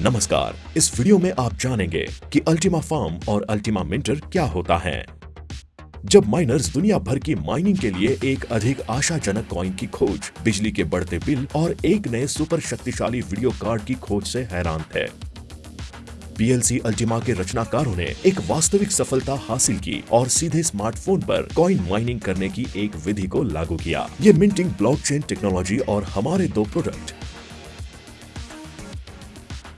नमस्कार, इस वीडियो में आप जानेंगे कि अल्टीमा फार्म और अल्टीमा मिंटर क्या होता है। जब माइनर्स दुनिया भर की माइनिंग के लिए एक अधिक आशाजनक कॉइन की खोज, बिजली के बढ़ते बिल और एक नए सुपर शक्तिशाली वीडियो कार्ड की खोज से हैरान थे। पीएलसी अल्टीमा के रचनाकारों ने एक वास्तविक सफलता हासिल की और सीधे स्मार्टफ़ोन पर कॉइन माइनिंग करने की एक विधि को लागू किया। ये मिंटिंग ब्लॉकचेन टेक्नोलॉजी और हमारे दो प्रोडक्ट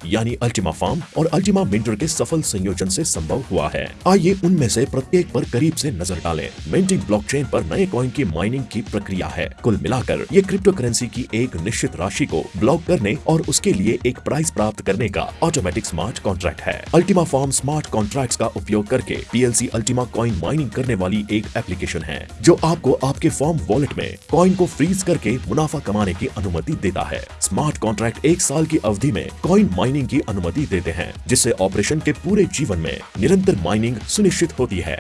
यानी अल्टीमा फार्म और अल्टीमा मिंटर के सफल संयोजन से संभव हुआ है। आइए उनमें से प्रत्येक पर करीब से नज़र डालें। मिंटिंग ब्लॉकचेन पर नए कॉइन की माइनिंग की प्रक्रिया है। कुल मिलाकर, ये क्रिप्टो करेंसी की एक निश्चित राशि को ब्लॉक करने और उसके लिए एक प्राइस प्राप्त करने का ऑटोमेटिक स्मार्ट कॉन्ट्रैक्ट है। अल्टीमा फार्म स्मार्ट कॉन्ट्रैक्ट का उपयोग करके पीएलसी अल्टीमा कॉइन माइनिंग करने वाली एक एप्लीकेशन है, जो आपको आपके फॉर्म वॉलेट में कॉइन को फ्रीज करके मुनाफा कमाने की अनुमति देता है। स्मार्ट कॉन्ट्रैक्ट एक साल की अवधि में कॉइन माइनिंग माइनिंग की अनुमति देते हैं, जिससे ऑपरेशन के पूरे जीवन में निरंतर माइनिंग सुनिश्चित होती है।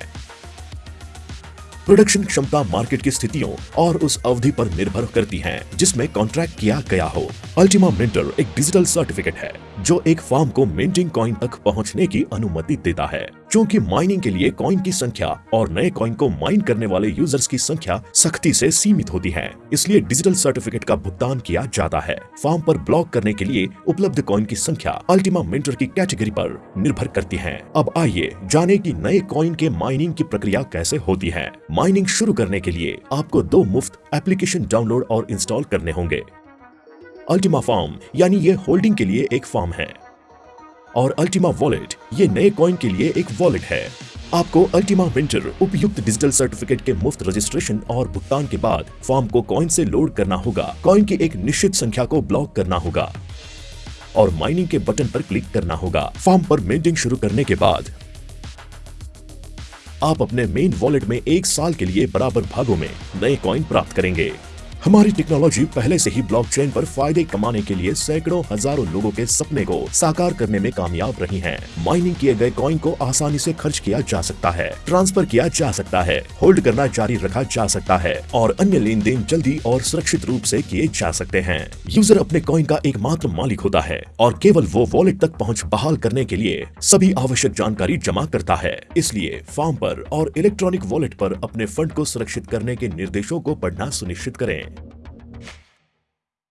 प्रोडक्शन क्षमता मार्केट की स्थितियों और उस अवधि पर निर्भर करती है, जिसमें कॉन्ट्रैक्ट किया गया हो। अल्टीमा मिंटर एक डिजिटल सर्टिफिकेट है। जो एक फार्म को मिंटिंग कॉइन तक पहुँचने की अनुमति देता है। क्योंकि माइनिंग के लिए कॉइन की संख्या और नए कॉइन को माइन करने वाले यूज़र्स की संख्या सख्ती से सीमित होती है, इसलिए डिजिटल सर्टिफिकेट का भुगतान किया जाता है। फार्म पर ब्लॉक करने के लिए उपलब्ध कॉइन की संख्या अल्टीमा मिंटर की कैटेगरी पर निर्भर करती है। अब आइए जाने की नए कॉइन के माइनिंग की प्रक्रिया कैसे होती है। माइनिंग शुरू करने के लिए आपको दो मुफ़्त एप्लीकेशन डाउनलोड और इंस्टॉल करने होंगे। अल्टीमा फॉर्म यानी ये होल्डिंग के लिए एक फॉर्म है। और अल्टीमा वॉलेट ये नए कॉइन के लिए एक वॉलेट है। आपको अल्टीमा विंटर उपयुक्त डिजिटल सर्टिफिकेट के मुफ़्त रजिस्ट्रेशन और भुगतान के बाद फॉर्म को कॉइन से लोड करना होगा। कॉइन की एक निश्चित संख्या को ब्लॉक करना होगा। और माइनिंग के बटन पर क्लिक करना होगा। फॉर्म पर मेंटिंग शुरू करने के बाद आप अपने मेन वॉलेट में एक साल के लिए बराबर भागों में नए कॉइन प्राप्त करेंगे। हमारी टेक्नोलॉजी पहले से ही ब्लॉकचेन पर फ़ायदे कमाने के लिए सैकड़ों हज़ारों लोगों के सपने को साकार करने में कामयाब रही हैं। माइनिंग किए गए कॉइन को आसानी से खर्च किया जा सकता है ट्रांसफ़र किया जा सकता है होल्ड करना जारी रखा जा सकता है, और अन्य लेन देन जल्दी और सुरक्षित रूप से किए जा सकते हैं। यूज़र अपने कॉइन का एकमात्र मालिक होता है और केवल वो वॉलेट तक पहुँच बहाल करने के लिए सभी आवश्यक जानकारी जमा करता है। इसलिए फार्म पर और इलेक्ट्रॉनिक वॉलेट पर अपने फंड को सुरक्षित करने के निर्देशों को पढ़ना सुनिश्चित करें।